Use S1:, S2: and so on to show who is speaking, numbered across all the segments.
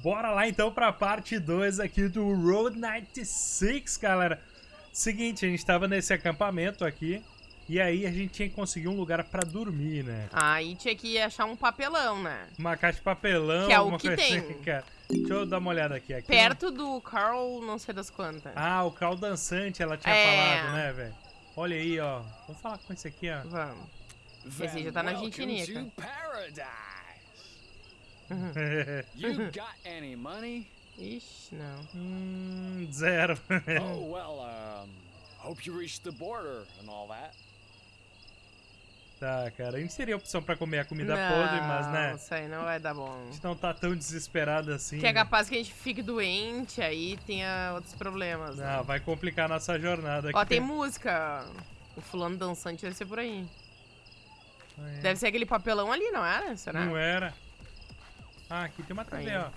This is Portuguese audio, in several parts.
S1: Bora lá então pra parte 2 aqui do Road 96, galera. Seguinte, a gente tava nesse acampamento aqui. E aí a gente tinha que conseguir um lugar pra dormir, né?
S2: Aí tinha que achar um papelão, né?
S1: Uma caixa de papelão,
S2: Que é o
S1: alguma
S2: que
S1: coisa
S2: tem.
S1: assim, cara. Deixa eu dar uma olhada aqui. aqui
S2: Perto do Carl, não sei das quantas.
S1: Ah, o Carl dançante, ela tinha
S2: É.
S1: falado, né, velho? Olha aí, ó. Vamos falar com esse aqui, ó.
S2: Vamos. Esse já tá na Argentinica.
S3: You got any money?
S2: Ixi, não.
S1: hum, zero.
S3: oh well, um, hope you reached the border and all that.
S1: tá, cara. A gente seria opção pra comer a comida
S2: não,
S1: podre, mas, né?
S2: Isso aí não vai dar bom.
S1: A gente não tá tão desesperado assim.
S2: Que é
S1: né?
S2: capaz que a gente fique doente, aí tenha outros problemas. né?
S1: Não, vai complicar a nossa jornada aqui.
S2: Ó, tem música. O fulano dançante deve ser por aí.
S1: É.
S2: Deve ser aquele papelão ali, não era? Será?
S1: Não era. Ah, aqui tem uma TV,
S2: Aí.
S1: ó.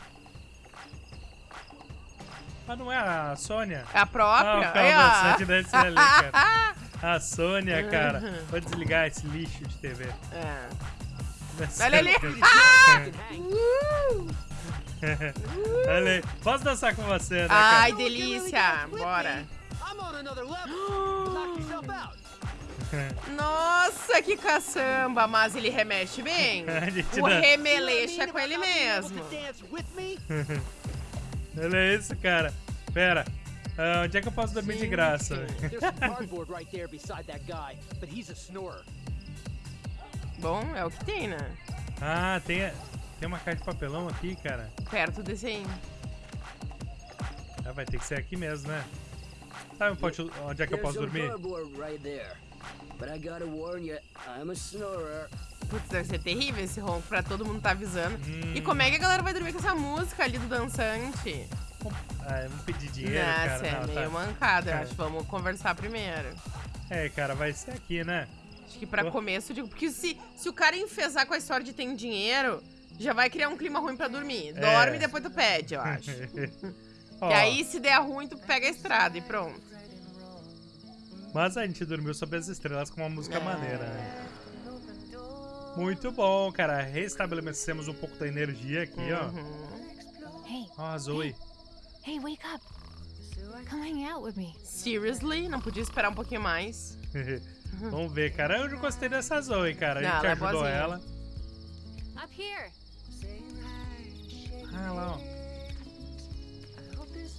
S1: Ah, não é a Sônia?
S2: É a
S1: Ah,
S2: própria?
S1: carro
S2: Aí, ó.
S1: ser ali, cara. A Sônia, cara. Vou desligar esse lixo de TV.
S2: É. Olha ali.
S1: Olha aí. Posso dançar com você, né,
S2: Ai,
S1: cara?
S2: delícia. Bora. Nossa, que caçamba. Mas ele remexe bem. O remelexa é com ele mesmo.
S4: to dance with me?
S1: Olha isso, cara. Pera. Ah, onde é que eu posso dormir de graça?
S4: There's some cardboard right there beside that guy, but he's a snorer.
S2: Bom, é o que tem, né?
S1: Ah, tem, tem uma caixa de papelão aqui, cara.
S2: Perto desse aí.
S1: Ah, vai ter que ser aqui mesmo, né? Sabe onde, é que eu posso dormir?
S5: But I gotta warn you, I'm a snorer.
S2: Putz, deve ser terrível esse ronco pra todo mundo tá avisando.
S1: Hum.
S2: E como é que a galera vai dormir com essa música ali do dançante?
S1: Ah, vamos pedir dinheiro,
S2: Nossa,
S1: cara.
S2: é
S1: Não,
S2: meio
S1: tá.
S2: mancada. Eu
S1: É.
S2: acho. Vamos conversar primeiro.
S1: É, cara, vai ser aqui, né?
S2: Acho que pra
S1: Oh.
S2: começo, eu digo, porque se, se o cara enfesar com a história de tem dinheiro, já vai criar um clima ruim pra dormir. Dorme
S1: É.
S2: e depois tu pede, eu acho.
S1: Ó,
S2: Que aí, se der ruim, tu pega a estrada e pronto.
S1: Mas a gente dormiu sob as estrelas com uma música
S2: É.
S1: maneira, né? Muito bom, cara. Restabelecemos um pouco da energia aqui,
S2: Uhum.
S6: Hey,
S1: ó. Ó, a Zoe.
S6: hey, wake up. Come hang out with me.
S2: Seriously, não podia esperar um pouquinho mais.
S1: Vamos ver, cara. Eu já gostei dessa Zoe, cara. A
S2: Não,
S1: gente
S2: ela é
S1: ajudou
S2: boazinha.
S1: ela.
S6: Up here.
S1: Ah, lá, ó.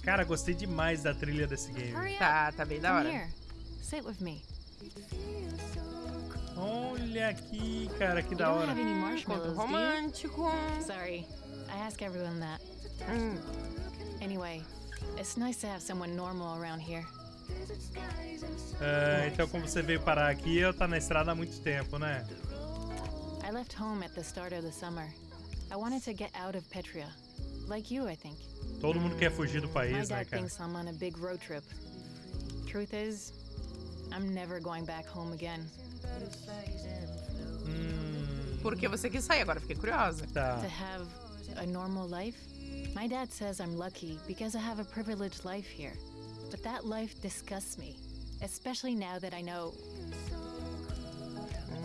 S1: Cara, gostei demais da trilha desse game.
S2: Tá, tá bem da hora.
S6: Sit with me.
S1: Olha aqui, cara, que da
S6: don't
S1: hora.
S2: romântico.
S6: Sorry, I ask everyone that.
S2: Hum.
S6: Anyway, it's nice to have someone normal around here.
S1: É, então, como você veio parar aqui, eu tá na estrada há muito tempo, né?
S6: I left home at the start of the summer. I wanted to get out of Petria. Like you, I think.
S1: Todo mundo quer fugir do
S6: My
S1: país, né,
S6: dad
S1: cara?
S6: thinks I'm on a big road trip. Truth is, I'm never going back home again.
S1: Hum,
S2: Porque você quis sair, agora fiquei curiosa.
S1: tá.
S6: To have a normal life? My dad says I'm lucky because I have a privileged life here. But that life disgusts me, especially now that I know.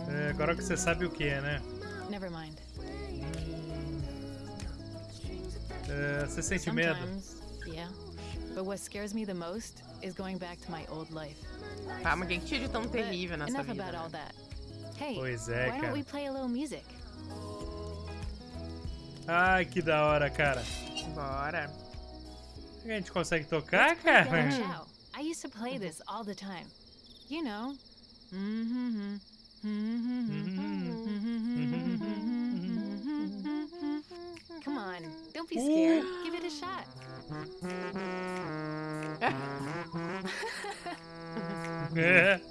S1: É, agora que você sabe o que é, né?
S6: Never mind.
S1: É, você sente medo?
S6: Sometimes, yeah. But what scares me the most is going back to my old life.
S2: Tá, mas o que tinha de tão terrível nessa
S6: Enough
S2: vida?
S6: about all
S2: né?
S6: that. Hey,
S1: Pois é,
S6: why don't
S1: cara.
S6: we play a little music?
S1: Ai, que da hora, cara.
S2: Bora.
S1: A gente consegue tocar, cara?
S6: Chow. I used to play this all the time. You know. Mm-hmm. Come on, don't be scared. Give it a shot.
S1: É.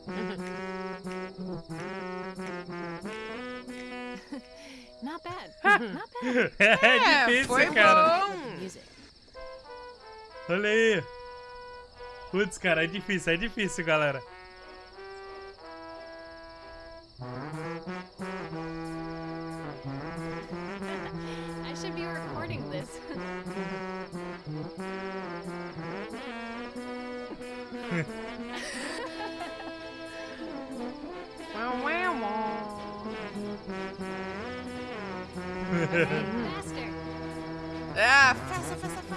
S6: Not bad. Not bad.
S1: É difícil,
S2: foi
S1: cara.
S2: bom.
S1: Olha aí. Putz, cara, é difícil, é difícil, galera.
S6: Faster.
S2: Ah, faster. afasta, afasta.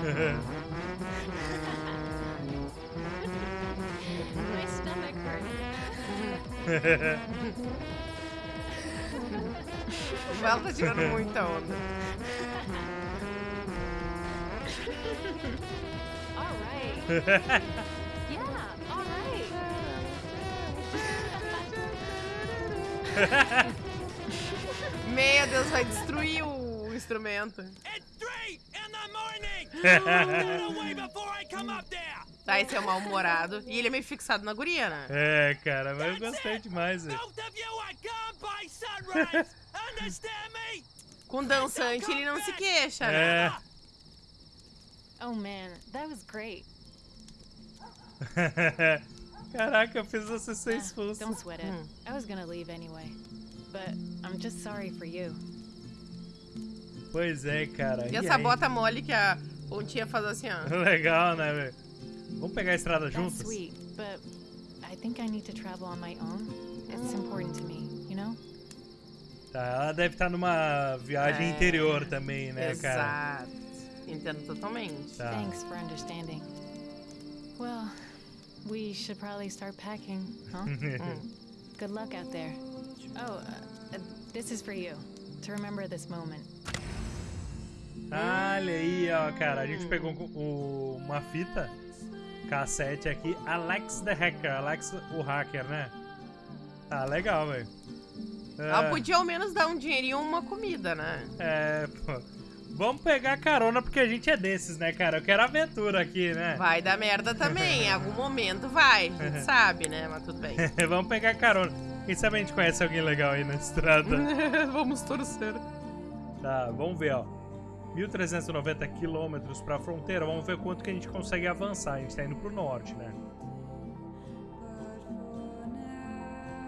S6: My stomach hurts.
S2: O Val tá tirando muita onda. Meu Deus, vai destruir o instrumento. Tá, esse é o mal-humorado. E ele é meio fixado na guria, né?
S1: É, cara, mas eu gostei demais, velho.
S3: Both of you are gone by sunrise! Understand me?
S2: Com dançante ele não se queixa, né?
S1: É.
S6: Oh man, that was great.
S1: Caraca, eu fiz você ser
S6: Ah,
S1: expulso.
S6: don't sweat it. I was gonna leave anyway. But I'm just sorry for you.
S1: Pois é, cara.
S2: E
S1: E
S2: essa
S1: aí?
S2: bota mole que a pontinha faz assim, ó.
S1: Legal, né, velho? Vamos pegar a estrada
S6: That's
S1: juntos?
S6: sweet, but I think I need to travel on my own. It's important to me, you know?
S1: Tá, ela deve estar numa viagem
S2: É.
S1: interior também, né, cara?
S2: Exato. Entendo totalmente.
S1: Tá.
S6: Thanks for understanding. Well, we should probably start packing, huh? Good luck out there. Oh, uh, uh, this is for you. To remember this moment.
S1: Olha aí, ó, cara. A gente pegou o- uma fita cassete aqui. Alex the Hacker. Alex o Hacker, né? Ah, legal, velho.
S2: Ela
S1: É,
S2: podia ao menos dar um dinheirinho ou uma comida, né?
S1: É, pô. Vamos pegar carona porque a gente é desses, né, cara? Eu quero aventura aqui, né?
S2: Vai dar merda também. Em algum momento vai. A gente sabe, né? Mas tudo bem.
S1: Vamos pegar carona. Quem sabe a gente conhece alguém legal aí na estrada.
S2: Vamos torcer.
S1: Tá, vamos ver, ó. 1.390 quilômetros pra fronteira. Vamos ver quanto que a gente consegue avançar. A gente tá indo pro norte, né?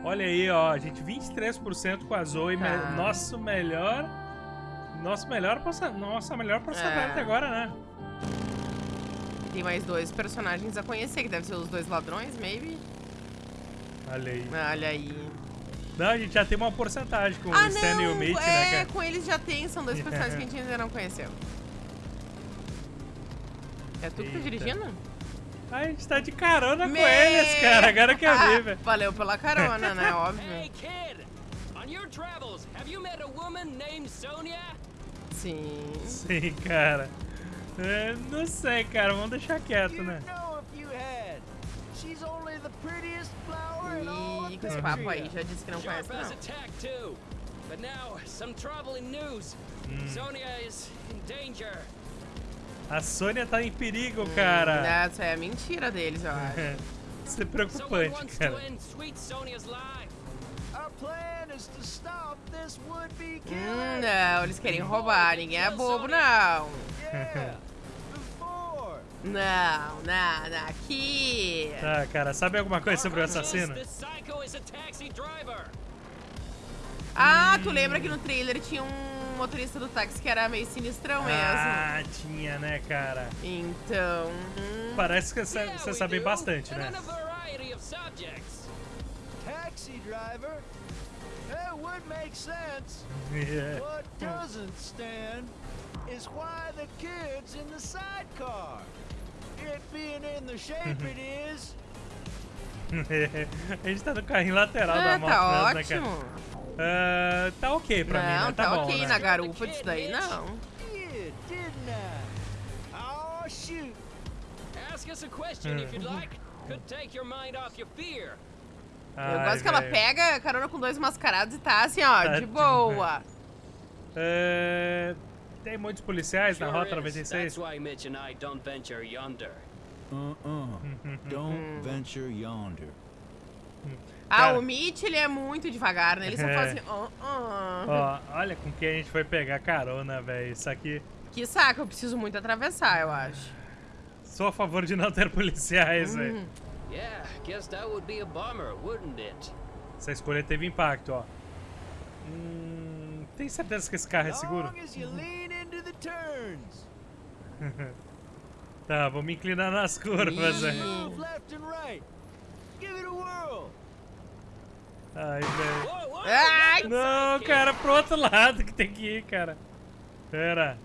S1: Olha aí, ó. A gente 23% com a Zoe.
S2: Tá.
S1: Nosso melhor... Nosso melhor... Nossa melhor porcentagem
S2: É.
S1: até agora, né?
S2: Tem mais dois personagens a conhecer, que devem ser os dois ladrões, maybe.
S1: Olha aí.
S2: Olha aí.
S1: Não, a gente já tem uma porcentagem com
S2: Ah,
S1: o Stan e o! Mitch,
S2: é,
S1: né, cara?
S2: com eles já tem. São dois personagens que a gente ainda não conheceu. É tu que tá dirigindo?
S1: Ah, a gente tá de carona com
S2: Meu!
S1: eles, cara. Agora que eu vi, velho.
S2: Valeu pela carona, né? Óbvio.
S3: Hey, kid! On your travels, have you met a woman named Sonia?
S2: Sim.
S1: Sim, cara. É, não sei, cara. Vamos deixar quieto, né?
S4: know if you had. She's only the prettiest flower in all
S2: E
S4: of
S2: com esse papo aí, já disse que não conhece, não.
S3: a tack, too. But now, some troubling news. Sonia is in danger.
S1: A Sônia tá em perigo, cara.
S2: Essa é a mentira deles, eu acho.
S1: Isso é preocupante, cara.
S3: Sonia's life.
S2: Hum, não, eles querem roubar. Ninguém é bobo, não. Não, não, não. Aqui.
S1: Tá, cara. Sabe alguma coisa sobre o assassino?
S2: Ah, tu lembra que no trailer tinha um motorista do táxi que era meio sinistrão mesmo?
S1: Ah, tinha, né, cara?
S2: Então. hum,
S1: Parece que você sabe bastante, né?
S4: Taxi driver. That would make sense.
S1: É.
S4: What doesn't stand is why the kid's in the sidecar. It being in the shape it is,
S1: a gente tá no carrinho lateral da
S2: Ah,
S1: moto
S2: tá
S1: mesmo, né, cara?
S2: ótimo.
S1: Ah, tá ok pra mim,
S2: Não,
S1: né? Tá,
S2: tá
S1: bom,
S2: ok
S1: né?
S2: na garupa disso daí, não.
S4: didn't I? Oh, shoot.
S3: Ask us a question if you'd like. Could take your mind off your fear.
S2: Eu
S1: Ai,
S2: gosto que ela pega carona com dois mascarados e tá assim, ó,
S1: Tá
S2: de boa.
S1: É, Tem muitos policiais na Rota
S3: is.
S1: 96?
S3: That's why Mitch and I don't venture yonder.
S7: Uh-uh. Don't venture yonder.
S2: Ah,
S1: Cara.
S2: o Mitch, ele é muito devagar, né? Ele só
S1: É.
S2: fala assim, ó, ó.
S1: Ó, olha com quem a gente foi pegar carona, velho. Isso aqui.
S2: Que saco, eu preciso muito atravessar, eu acho.
S1: Sou a favor de não ter policiais, velho.
S3: Yeah, guess that would be a bummer, wouldn't it?
S1: Essa escolha teve impacto, ó. Hum, tem certeza que esse carro é seguro? Tá, vou me inclinar nas curvas,
S2: Ih.
S1: velho.
S4: Move left and right. Give it a whirl.
S1: Ai, velho.
S2: Ai!
S1: Não, cara, pro outro lado que tem que ir, cara. Pera.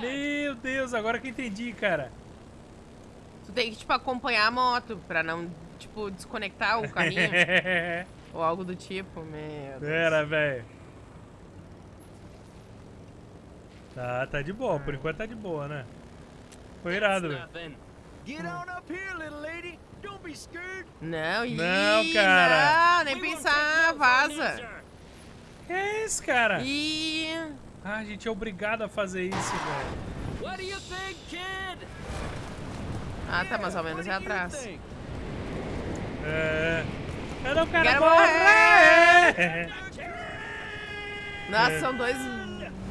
S1: Meu Deus, agora que eu entendi, cara.
S2: Tu tem que, tipo, acompanhar a moto pra não, tipo, desconectar o carrinho. ou algo do tipo, meu Deus.
S1: Pera, velho. Tá, tá de boa. Por enquanto tá de boa, né? Foi irado, velho.
S3: Nothing.
S4: Get on up here, little lady. Don't be scared.
S2: Não,
S1: Não, cara.
S2: Não, nem pensar, vaza.
S1: Que é isso, cara?
S2: Ih,
S1: Ah, a gente é obrigado a fazer isso, velho.
S3: What do you think, kid?
S2: Ah, tá mais ou menos é atrás.
S1: É. Cadê o cara
S2: Quero
S1: morrer?
S2: Nossa, são dois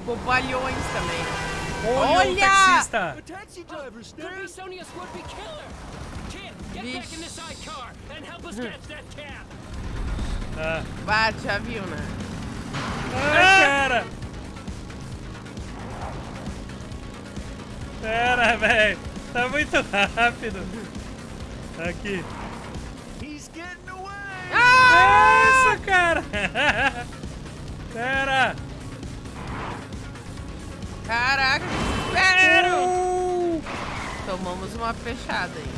S2: bobalhões também.
S1: Olha,
S2: Olha!
S1: taxista.
S3: Cab.
S1: Ah,
S2: Bate, já viu, né?
S1: ah, cara. Pera, velho. Tá muito rápido. Aqui.
S4: He's getting away.
S1: É isso, cara. Pera.
S2: Caraca, desespero!
S1: Uh.
S2: Tomamos uma fechada aí.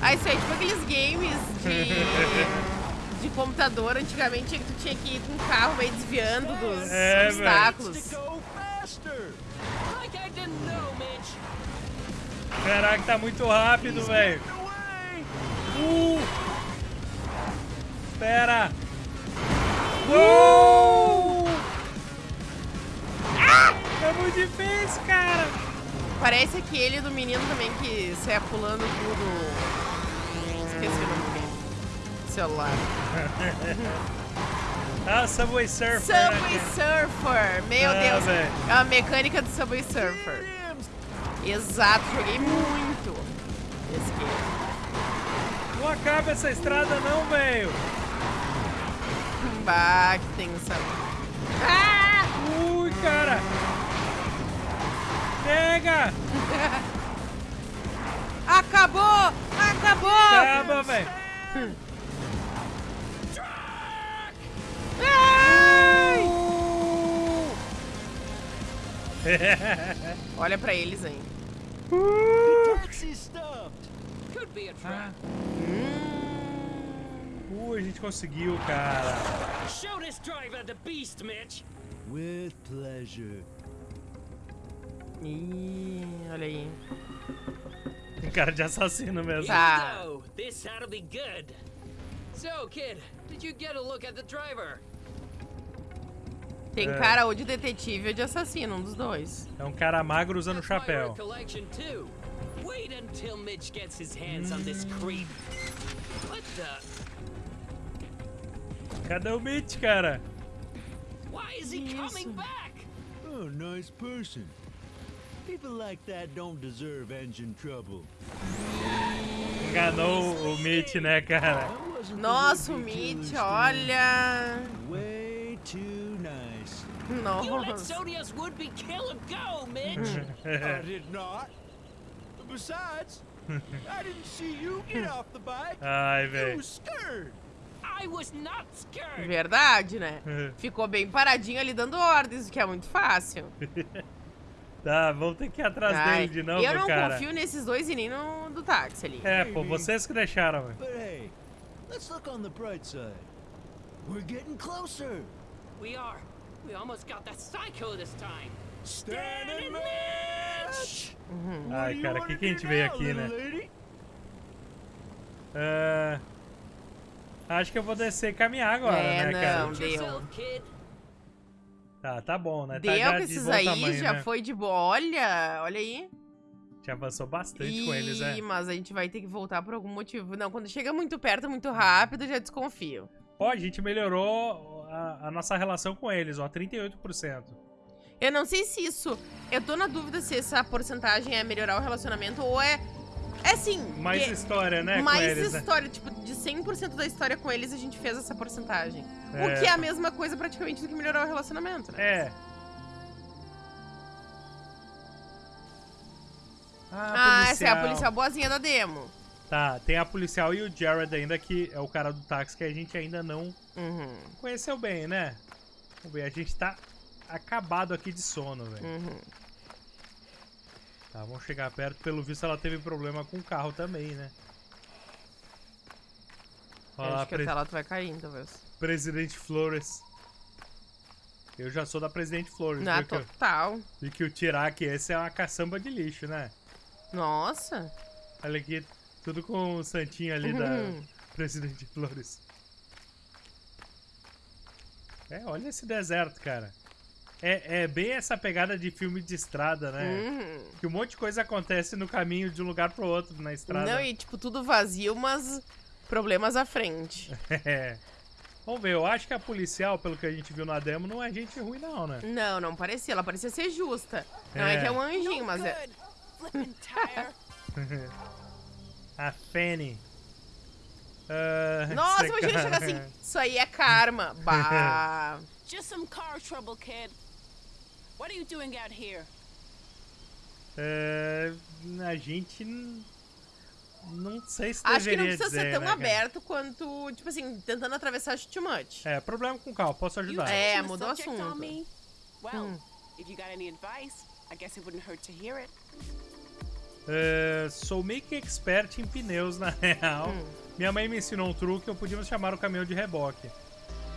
S2: Ah, isso aí é tipo aqueles games de, de computador antigamente que tu tinha que ir com o carro meio desviando dos
S1: É,
S2: obstáculos.
S4: To
S1: Caraca, tá muito rápido, velho. Uh. Pera. Uh. Ah! É muito difícil, cara.
S2: Parece aquele do menino também que sai pulando tudo. Esqueci o nome game. Celular.
S1: Ah, Subway Surfer.
S2: Subway
S1: né,
S2: Surfer! Meu
S1: Ah,
S2: Deus!
S1: velho.
S2: É a mecânica do Subway Surfer. Exato, joguei muito esse game.
S1: Não acaba essa estrada não, velho.
S2: Bah, que tensão. Ah!
S1: Ui, cara. Pega.
S2: Acabou! Acabou!
S1: Acaba, velho.
S2: Olha pra eles aí.
S3: Could be a
S1: gente conseguiu, cara.
S3: Show this driver the beast, Mitch.
S4: With pleasure.
S2: Ih, olha aí.
S1: Tem cara de assassino mesmo.
S2: Tá.
S3: Go. This ought to be good. So, kid, did you get a look at the driver?
S2: Tem
S1: É.
S2: cara ou de detetive ou de assassino, um dos dois.
S1: É um cara magro usando chapéu.
S3: Wait until Mitch gets his hands on this creep. What the?
S1: Cadê o Mitch, cara?
S3: Why is he coming back?
S4: Oh, nice person. People like that don't deserve engine trouble.
S1: Enganou o Mitch, né, cara?
S2: Nossa, o Mitch, olha.
S4: Way too nice.
S3: You let would-be killer go, Mitch.
S4: I did not. Besides, I didn't see you get off the bike.
S1: Ai,
S4: You
S1: velho.
S4: was scared.
S3: I was not scared.
S2: Verdade, né? Ficou bem paradinho ali dando ordens, o que é muito fácil.
S1: Tá, vamos ter que ir atrás
S2: Ai,
S1: dele de novo,
S2: eu não
S1: cara.
S2: confio nesses dois e nem no do táxi ali.
S1: É, pô, vocês que deixaram, velho.
S4: Hey, let's look on the bright side. We're getting closer.
S3: We are. We almost got that psycho this time.
S4: Stan
S3: and
S4: Mitch! What
S1: Ai, cara,
S4: wanna
S1: que que a gente veio aqui, né? É, Acho que eu vou descer e caminhar agora,
S2: É,
S1: né, cara?
S2: não. Deu.
S3: Kid.
S1: Tá, tá bom, né? Tá
S2: Deu
S1: já
S2: com
S1: de
S2: esses aí,
S1: tamanho,
S2: já
S1: né?
S2: foi de boa. Olha, olha aí.
S1: Já avançou bastante
S2: Ih,
S1: com eles, é.
S2: mas a gente vai ter que voltar por algum motivo. Não, quando chega muito perto, muito rápido, eu já desconfio.
S1: Ó, a gente melhorou a, a nossa relação com eles, ó, 38%.
S2: Eu não sei se isso. Eu tô na dúvida se essa porcentagem é melhorar o relacionamento ou é. É assim.
S1: Mais
S2: que-
S1: história, né,
S2: mais
S1: eles, né?
S2: história. Tipo, de 100% da história com eles, a gente fez essa porcentagem.
S1: É.
S2: O que é a mesma coisa praticamente do que melhorar o relacionamento, né?
S1: É.
S2: Ah, essa é a policial boazinha da demo.
S1: Tá, tem a policial e o Jared ainda, que é o cara do táxi que a gente ainda não
S2: Uhum.
S1: conheceu bem, né? Vamos ver, a gente tá acabado aqui de sono, velho.
S2: Uhum.
S1: Tá, vamos chegar perto. Pelo visto, ela teve problema com o carro também, né? Olha lá,
S2: acho que a
S1: pre-
S2: tela vai cair, talvez.
S1: Presidente Flores. Eu já sou da Presidente Flores.
S2: Na
S1: que, eu-
S2: total.
S1: vi que o Tiraque esse é uma caçamba de lixo, né?
S2: Nossa.
S1: Olha aqui, tudo com o santinho ali da
S2: Uhum.
S1: Presidente Flores. É, olha esse deserto, cara. É, é bem essa pegada de filme de estrada, né?
S2: Uhum.
S1: Que um monte de coisa acontece no caminho de um lugar pro outro na estrada.
S2: Não, e tipo, tudo vazio, mas problemas à frente.
S1: É. Vamos ver, eu acho que a policial, pelo que a gente viu na demo, não é gente ruim não, né?
S2: Não, não parecia. Ela parecia ser justa. Não é,
S1: É.
S2: que é um anjinho, mas é.
S1: A Fanny. Ah,
S2: Nossa, imagina chegar assim. Isso aí é karma. Bah.
S8: Just some car trouble, kid. What are you doing out here?
S1: É, a gente não sei se
S2: Acho que não precisa
S1: dizer,
S2: ser tão
S1: né,
S2: aberto quanto, tipo assim, tentando atravessar too much.
S1: É, problema com o carro, posso ajudar.
S2: É, mudou o assunto.
S8: Well,
S2: Hum.
S8: if you got any advice, I guess it wouldn't hurt to hear it.
S1: É, sou meio que expert em pneus, na real.
S2: Hum.
S1: Minha mãe me ensinou um truque, eu podíamos chamar o caminhão de reboque.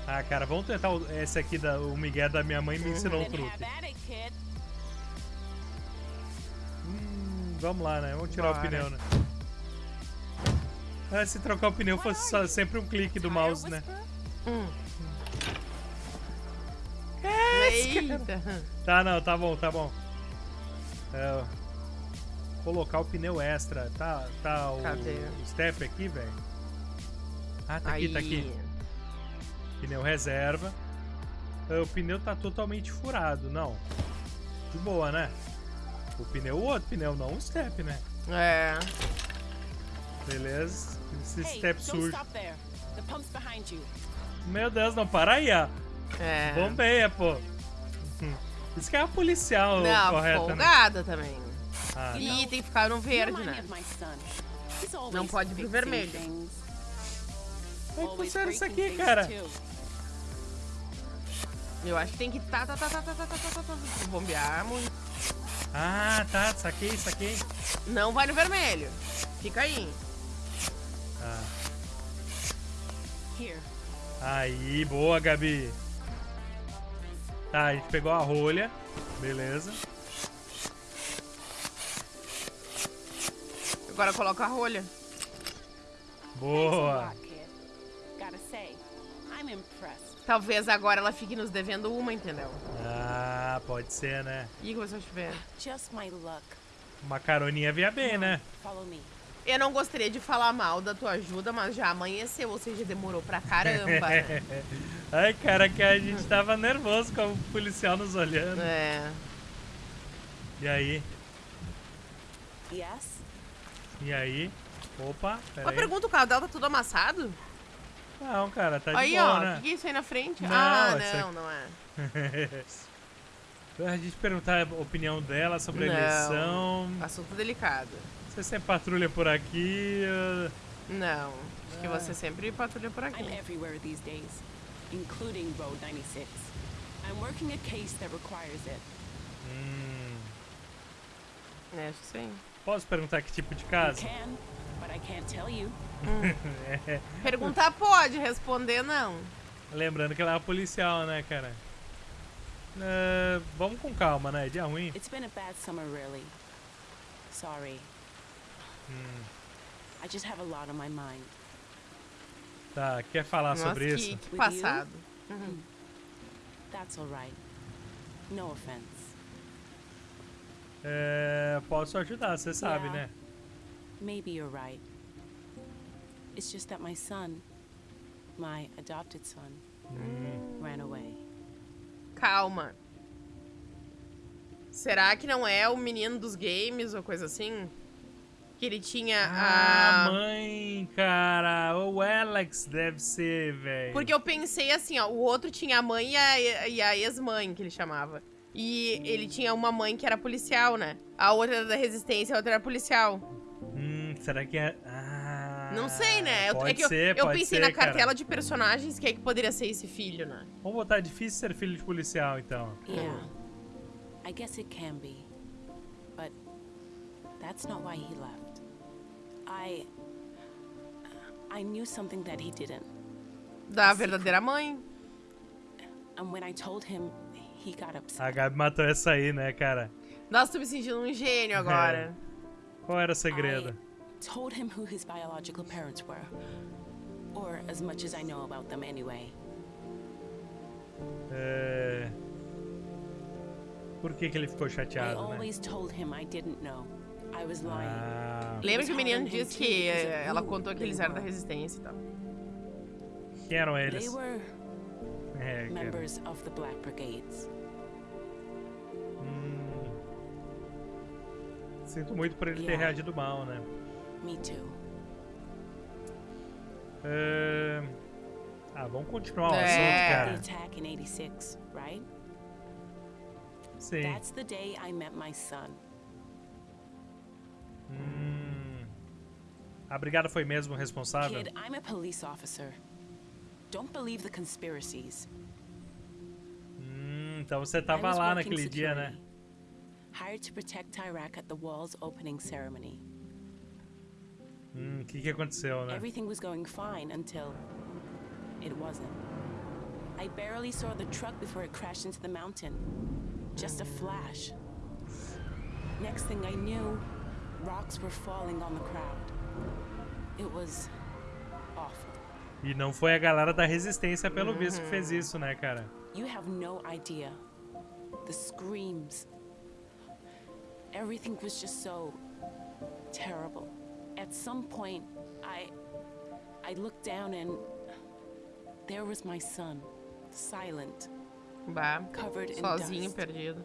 S1: Ah, cara, vamos tentar o- esse aqui, da, o Miguel da minha mãe me ensinou um
S8: Then
S1: truque. Hum, vamos lá, né? Vamos tirar o
S2: Bora.
S1: pneu, né? Ah, se trocar o pneu fosse só- sempre um clique do mouse, né?
S2: Hum.
S1: É,
S2: Eita.
S1: Tá, não, tá bom, tá bom. É, colocar o pneu extra. Tá, tá o,
S2: Cadê?
S1: o step aqui, velho? Ah, tá
S2: Aí.
S1: aqui, tá aqui. Pneu reserva. É, O pneu tá totalmente furado, não. De boa, né? O pneu, o outro pneu, não o step, né?
S2: É.
S1: Beleza. Esse
S8: Hey,
S1: step
S8: you.
S1: Meu Deus, não, para aí, ó.
S2: É.
S1: Bombeia, pô. Isso que é a policial
S2: Não,
S1: correta, né?
S2: folgada também.
S1: Ah, tá.
S2: E tem que ficar no verde, né? Não pode ir pro
S8: fixing
S2: vermelho.
S1: Como é que funciona isso aqui, cara?
S2: Eu acho que tem que tá, tá, tá, tá, tá, tá, tá, tá, tá, tá, bombear muito.
S1: Ah, tá, saquei, saquei.
S2: Não vai no vermelho. Fica aí.
S1: Ah. Aí, boa, Gabi. Tá, a gente pegou a rolha. Beleza.
S2: Agora coloca a rolha.
S1: Boa.
S8: lot, kid. Gotta say, I'm impressed.
S2: Talvez agora ela fique nos devendo uma, entendeu?
S1: Ah, pode ser, né?
S2: Ih, começou a chover.
S8: Just my luck.
S1: Uma caroninha via bem, né?
S8: Follow me.
S2: Eu não gostaria de falar mal da tua ajuda, mas já amanheceu, ou seja, demorou pra caramba. né?
S1: Ai, cara, que a gente tava nervoso com o policial nos olhando.
S2: É.
S1: E aí?
S8: Yes?
S1: E aí? Opa,
S2: Uma
S1: peraí.
S2: pergunta, o carro dela tá tudo amassado?
S1: Não, cara, tá de
S2: aí,
S1: boa,
S2: ó, o
S1: né?
S2: que, que é isso aí na frente?
S1: Não,
S2: ah, não,
S1: aqui-
S2: não é.
S1: a gente perguntar a opinião dela sobre a
S2: Não.
S1: eleição.
S2: Assunto delicado.
S1: Você sempre patrulha por aqui. uh,
S2: Não. Acho que você sempre patrulha por aqui.
S8: I'm everywhere these days, including Road 96. I'm working a case that requires it.
S1: hum,
S2: É, acho que sim.
S1: Posso perguntar que tipo de casa?
S8: can.
S1: É,
S2: Perguntar pode, responder não.
S1: lembrando que ela é policial, né, cara? É, vamos com calma, né? Dia ruim.
S8: It's been a bad summer, really. Sorry.
S1: Hum,
S8: I just have a lot on my mind.
S1: tá, quer falar
S2: Nossa,
S1: sobre
S2: que,
S1: isso?
S2: que passado.
S8: That's alright. No offense.
S1: É, posso ajudar, você sabe,
S8: Yeah.
S1: né?
S8: Maybe you're right. It's just that my son, my adopted son,
S1: Hum,
S8: ran away.
S2: Calma. Será que não é o menino dos games ou coisa assim? Que ele tinha
S1: Ah,
S2: a.
S1: mãe, cara. O Alex deve ser, velho.
S2: Porque eu pensei assim, ó, o outro tinha a mãe e a, e a ex-mãe, que ele chamava. E ele tinha uma mãe que era policial, né? A outra era da resistência, a outra era policial.
S1: Hum, será que é. Ah.
S2: Não sei, né? Eu,
S1: pode
S2: é que eu-
S1: ser,
S2: eu,
S1: pode
S2: pensei
S1: ser,
S2: na cartela
S1: cara.
S2: de personagens que é que poderia ser esse filho, né?
S1: Vamos botar difícil ser filho de policial, então.
S8: Yeah. I guess it can be. But that's not why he left. I. I knew something that he didn't.
S2: Da verdadeira mãe.
S8: And when I told him, he got upset.
S1: A Gabi matou essa aí, né, cara?
S2: Nossa, tô me sentindo um gênio agora.
S1: Qual era o segredo?
S8: I told him who his biological parents were. Or as much as I know about them anyway.
S1: É... Por que, que ele ficou
S8: I
S1: chateado, né?
S8: always told him I didn't know. I was lying.
S1: Ah,
S2: Lembra que o menino disse que eh, ela contou que eles eram da resistência e tal.
S1: quem eram
S8: They
S1: eles?
S8: were
S1: É, era-
S8: members of the Black Brigades.
S1: Hum. Sinto muito por ele ter
S8: Yeah.
S1: reagido mal, né?
S8: Me too.
S1: É... Ah, vamos continuar o
S2: É.
S1: assunto, cara.
S8: attack in 86, right?
S1: Sim.
S8: That's the day I met my son.
S1: Hum. A brigada foi mesmo responsável?
S8: Kid, I'm a police officer. Don't believe the conspiracies.
S1: Hum, então você tava lá naquele dia, né?
S8: Hired to protect Iraq at the wall's opening ceremony.
S1: Hum, que que aconteceu, né?
S8: Everything was going fine until it wasn't. I barely saw the truck before it crashed into the mountain. Just a flash. Next thing I knew, rocks were falling on the crowd. It was.
S1: E não foi a galera da resistência, pelo visto, que fez isso, né, cara?
S8: You have no idea. The screams. Everything was just so terrible. At some point, I I looked down and there was my son, silent,
S2: Bah,
S8: covered in
S2: sozinho,
S8: dust,
S2: perdido.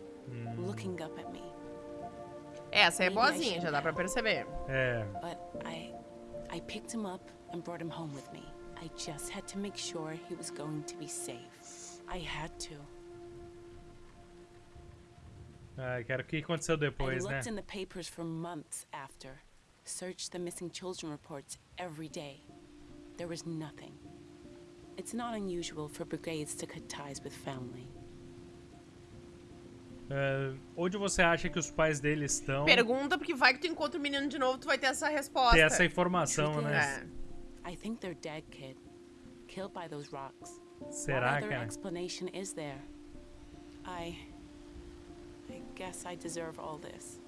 S8: looking up at me.
S2: Essa é boazinha, já dá pra perceber.
S1: É.
S8: But I I picked him up and brought him home with me. I just had to make sure he was going to be safe. I had to.
S1: Ai, cara, o que aconteceu
S8: I
S1: depois, né?
S8: looked in the papers for months after. Searched the missing children reports every day. There was nothing. It's not unusual for brigades to cut ties with family.
S1: É, onde você acha que os pais dele estão?
S2: Pergunta, porque vai que tu encontra o menino de novo, tu vai ter essa resposta.
S1: Ter essa informação, né?
S2: É.
S8: I think they're dead, kid. Killed by those rocks.
S1: Será,
S8: What other
S1: cara?
S8: explanation is there? I. I guess I deserve all this.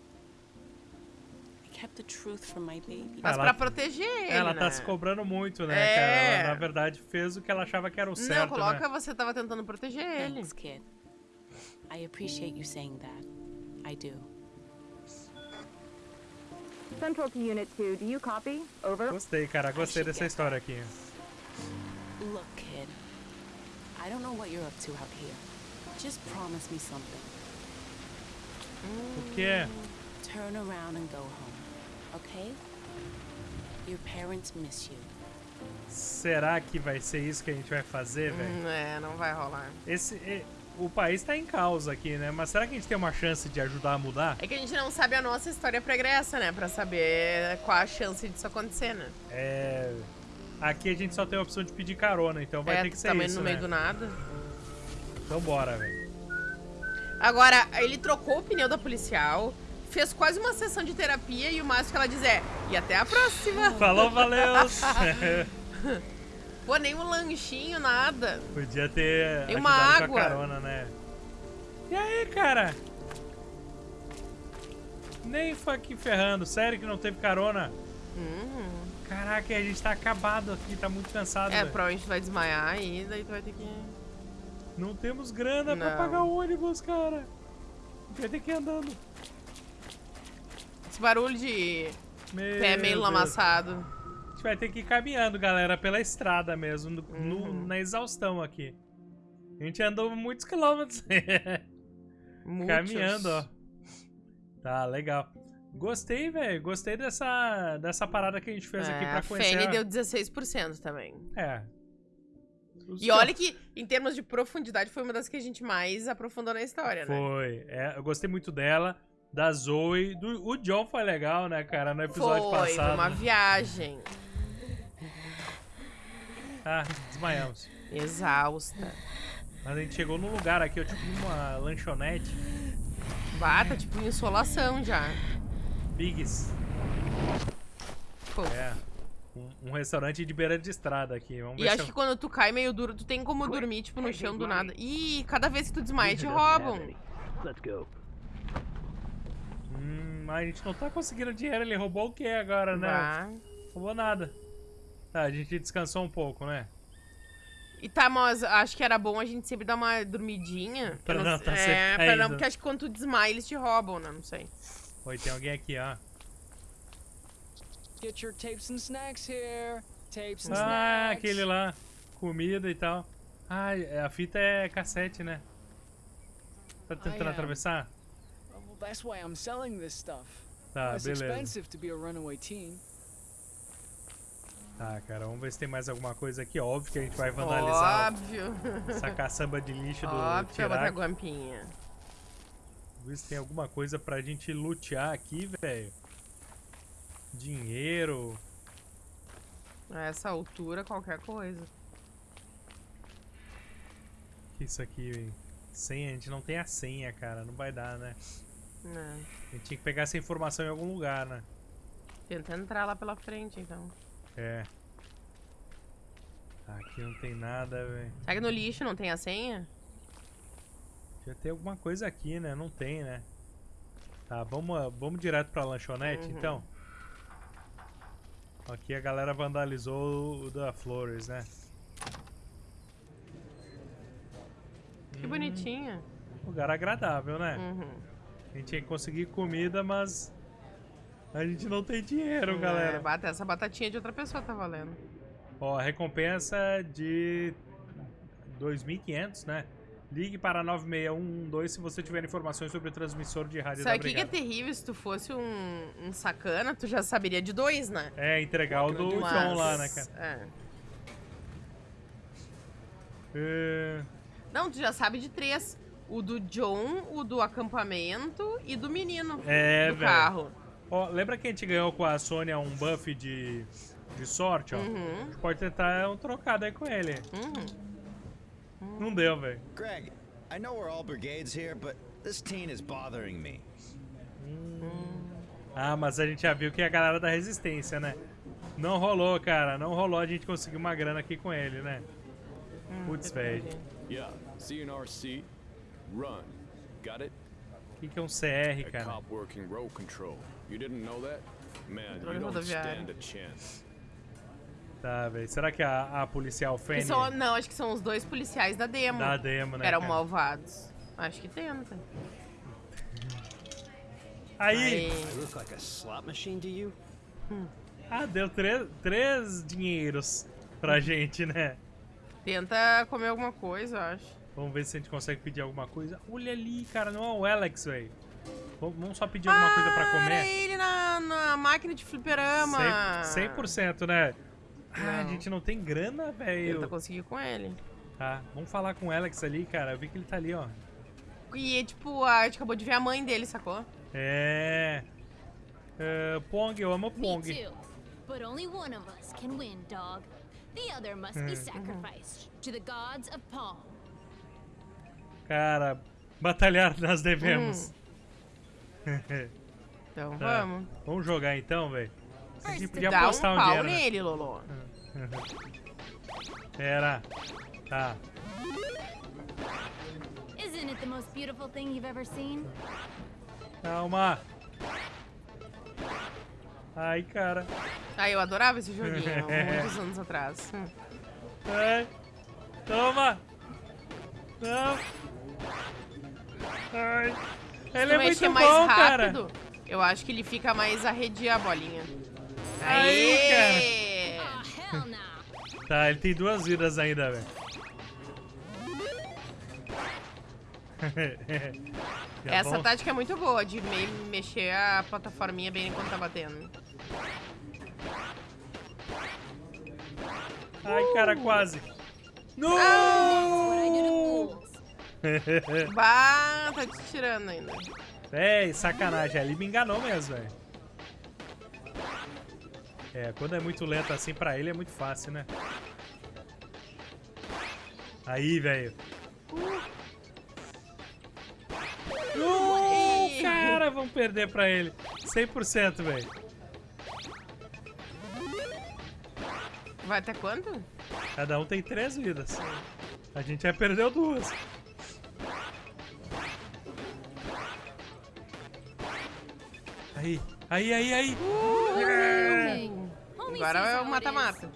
S8: I kept the truth from my baby.
S2: Mas
S1: Ela-
S2: pra proteger ele,
S1: Ela
S2: né?
S1: tá se cobrando muito, né,
S2: É.
S1: cara? Ela, na verdade, fez o que ela achava que era o
S2: Não,
S1: certo,
S2: coloca
S1: né?
S2: você tava tentando proteger ele.
S8: Thanks, kid. I appreciate you saying that. I do.
S9: Central to Unit 2, do you copy? Over.
S1: Gostei, cara. Gostei dessa história aqui.
S8: Look, kid. I don't know what you're up to out here. Just promise me something.
S1: O que é?
S8: Turn around and go home, okay? Your parents miss you.
S1: Será que vai ser isso que a gente vai fazer, velho?
S2: Hum, É, não vai rolar.
S1: Esse, e- o país tá em causa aqui, né? Mas será que a gente tem uma chance de ajudar a mudar?
S2: É que a gente não sabe a nossa história pregressa, né? Pra saber qual a chance disso acontecer, né?
S1: É... Aqui a gente só tem a opção de pedir carona, então vai
S2: é,
S1: ter que ser
S2: também
S1: isso,
S2: no meio
S1: né?
S2: do nada.
S1: Então bora, velho.
S2: Agora, ele trocou o pneu da policial, fez quase uma sessão de terapia e o máximo que ela diz é: e até a próxima.
S1: Falou, valeu!
S2: Pô, nem um lanchinho, nada.
S1: Podia ter
S2: uma água.
S1: carona, né? E aí, cara? Nem fucking ferrando. Sério que não teve carona? Caraca, a gente tá acabado aqui, tá muito cansado.
S2: É,
S1: velho.
S2: provavelmente vai desmaiar aí, daí tu vai ter que.
S1: Não temos grana pra
S2: Não.
S1: pagar o ônibus, cara. Vai ter que ir andando.
S2: Esse barulho de
S1: Meu
S2: pé meio
S1: Deus.
S2: lamaçado.
S1: A gente vai ter que ir caminhando, galera, pela estrada mesmo, no- no-
S2: Uhum.
S1: na exaustão aqui. A gente andou muitos quilômetros
S2: Muitos.
S1: caminhando, ó. Tá, legal. Gostei, velho. Gostei dessa, dessa parada que a gente fez aqui
S2: É,
S1: pra
S2: a
S1: conhecer. A-
S2: deu 16% também.
S1: É. Os
S2: E olha que, em termos de profundidade, foi uma das que a gente mais aprofundou na história, né?
S1: Foi. É, eu gostei muito dela, da Zoe. Do, o John foi legal, né, cara, no episódio
S2: Foi,
S1: passado.
S2: uma viagem.
S1: Ah, desmaiamos.
S2: Exausta.
S1: Mas a gente chegou num lugar aqui, ó, tipo uma lanchonete.
S2: Bata, tipo, insolação já.
S1: Bigs.
S2: Pô.
S1: É. Um, um restaurante de beira de estrada aqui. Vamos
S2: E
S1: ver
S2: acho
S1: se
S2: que quando tu cai meio duro, tu tem como dormir, tipo, no chão do nada. Ih, cada vez que tu desmaia, te roubam.
S5: Let's go.
S1: Hum, mas a gente não tá conseguindo dinheiro. Ele roubou o que agora, né?
S2: Vá.
S1: Roubou nada. Tá, a gente descansou um pouco, né?
S2: E tá, mas acho que era bom a gente sempre dar uma dormidinha.
S1: Pra
S2: Eu
S1: não tá
S2: é,
S1: sempre
S2: pra não, porque acho que quando tu desmaia, eles te roubam, né? Não sei.
S1: Oi, tem alguém aqui, ó.
S3: Get your tapes and snacks here. Tapes and
S1: Ah,
S3: snacks.
S1: aquele lá. Comida e tal. Ah, é- a fita é cassete, né? Tá tentando
S3: um,
S1: atravessar?
S3: Well, that's why I'm selling this stuff.
S1: Tá,
S3: it's
S1: beleza.
S3: expensive to be a runaway teen.
S1: Tá, cara, vamos ver se tem mais alguma coisa aqui. Óbvio que a gente vai vandalizar
S2: Óbvio.
S1: essa caçamba de lixo do
S2: Óbvio botar
S1: Tirac.
S2: guampinha.
S1: Vamos ver se tem alguma coisa pra gente lutear aqui, velho. Dinheiro.
S2: A essa altura, qualquer coisa.
S1: que isso aqui, velho? Senha, a gente não tem a senha, cara. Não vai dar, né?
S2: Né?
S1: A gente tinha que pegar essa informação em algum lugar, né?
S2: Tenta entrar lá pela frente, então.
S1: É. Aqui não tem nada, velho.
S2: Será que no lixo não tem a senha?
S1: Já tem alguma coisa aqui, né? Não tem, né? Tá, vamos, vamos direto pra lanchonete,
S2: Uhum.
S1: então. Aqui a galera vandalizou o da Flores, né?
S2: Que bonitinha.
S1: Lugar agradável, né?
S2: Uhum.
S1: A gente que conseguir comida, mas a gente não tem dinheiro,
S2: É,
S1: galera.
S2: essa batatinha de outra pessoa tá valendo.
S1: Ó, recompensa de 2.500, né? Ligue para 96112 se você tiver informações sobre o transmissor de rádio
S2: Sabe
S1: da
S2: o que, é terrível? Se tu fosse um, um sacana, tu já saberia de dois, né?
S1: É, entregar o do
S2: Mas-
S1: John lá, né, cara?
S2: É.
S1: É,
S2: Não, tu já sabe de três. O do John, o do acampamento e do menino.
S1: É,
S2: do
S1: velho.
S2: carro.
S1: Ó, lembra que a gente ganhou com a Sônia um buff de, de sorte, ó?
S2: Uhum.
S1: A gente pode tentar um trocado aí com ele.
S2: Uhum.
S1: Não deu, velho.
S7: Greg, I know we're all brigades here, but this teen is bothering me.
S1: Ah, mas a gente já viu que é a galera da resistência, né? Não rolou, cara. Não rolou a gente conseguir uma grana aqui com ele, né? Putz, velho.
S10: Yeah, CNRC, run. Got it?
S1: O que, que é um CR,
S10: A
S1: cara?
S10: cop working road control. You didn't know that? Man, you don't stand a chance.
S1: Tá, velho. Será que a, a policial
S2: Que
S1: Fanny
S2: são- não, acho que são os dois policiais da demo.
S1: da demo, né?
S2: que eram
S1: cara?
S2: malvados. Acho que tenta.
S1: Aí,
S2: Aí.
S1: Ah, deu três, três dinheiros pra gente, né?
S2: Tenta comer alguma coisa, eu acho.
S1: Vamos ver se a gente consegue pedir alguma coisa. Olha ali, cara, não é o Alex, velho. Vamos só pedir alguma coisa pra
S2: Ah, Era
S1: comer?
S2: ele na, na máquina de fliperama.
S1: 100%, 100%, né? Ah, a
S2: Não.
S1: gente não tem grana, velho.
S2: Tenta conseguir com ele.
S1: Tá, vamos falar com o Alex ali, cara. Eu vi que ele tá ali, ó.
S2: E, tipo, a gente acabou de ver a mãe dele, sacou?
S1: É. é Pong, eu amo
S11: Me
S1: Pong.
S11: too. But only one of us can win, dog. The other must be sacrificed to the gods of Pong.
S1: Cara, batalhar nós devemos.
S2: Então
S1: Tá.
S2: vamos.
S1: Vamos jogar então, velho. A gente podia
S2: Dá um
S1: apostar um,
S2: pau
S1: dinheiro. né?
S2: nele, Lolo.
S1: Pera. Tá.
S11: Isn't it the most beautiful thing you've ever seen?
S1: Calma. Ai, cara.
S2: Ah, eu adorava esse joguinho, muitos anos atrás.
S1: Ai. Toma. Não. Ai.
S2: Se
S1: Ele é
S2: mexer
S1: muito
S2: mais
S1: bom, cara.
S2: rápido, eu acho que ele fica mais arredia a bolinha.
S1: Aí,
S2: Aê!
S11: Ah, nah.
S1: Tá, ele tem duas vidas ainda, velho.
S2: Essa
S1: bom?
S2: tática é muito boa, de me mexer a plataforminha bem enquanto tá batendo.
S1: Ai, cara, quase. Não!
S11: That's
S2: Bah, tá te tirando ainda.
S1: Véi, sacanagem. Ele me enganou mesmo, velho. É, quando é muito lento assim pra ele é muito fácil, né? Aí, velho. Uh, cara, vamos perder pra ele. 100%, velho.
S2: Vai até quanto?
S1: Cada um tem três vidas. A gente já perdeu duas. Aí, aí, aí, aí. É.
S2: Agora é o mata-mata.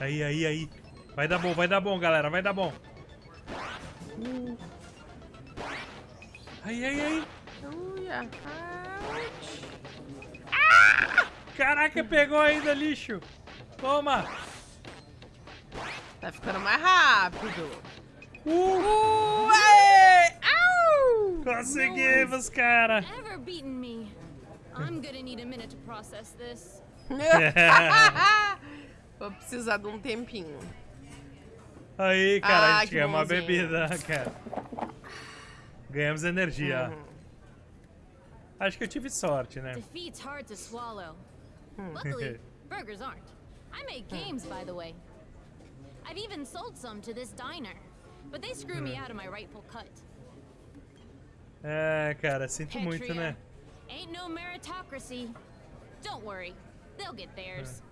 S1: Aí, aí, aí. Vai dar bom, vai dar bom, galera. Vai dar bom. Aí, aí, aí.
S2: Uia.
S1: Caraca, pegou ainda, lixo. Toma.
S2: Tá ficando mais rápido.
S1: Uh!
S2: Aê! Au!
S1: Conseguimos, cara.
S11: I'm gonna need a minute to process this.
S2: Vou precisar de um tempinho.
S1: Aí, cara, a
S2: Ah,
S1: gente
S2: que
S1: ganhou uma bebida, cara. Ganhamos energia.
S2: Uhum.
S1: Acho que eu tive sorte, né?
S11: Defeat's hard to swallow. Luckily, burgers aren't. I make games, by the way. I've even sold some to this diner, but they screw me out of my rightful cut.
S1: É, cara, sinto muito, né?
S11: Ain't no meritocracy. Don't worry, they'll get theirs.